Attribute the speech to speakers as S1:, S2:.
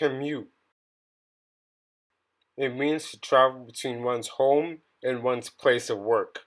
S1: commute. It means to travel between one's home and one's place of work.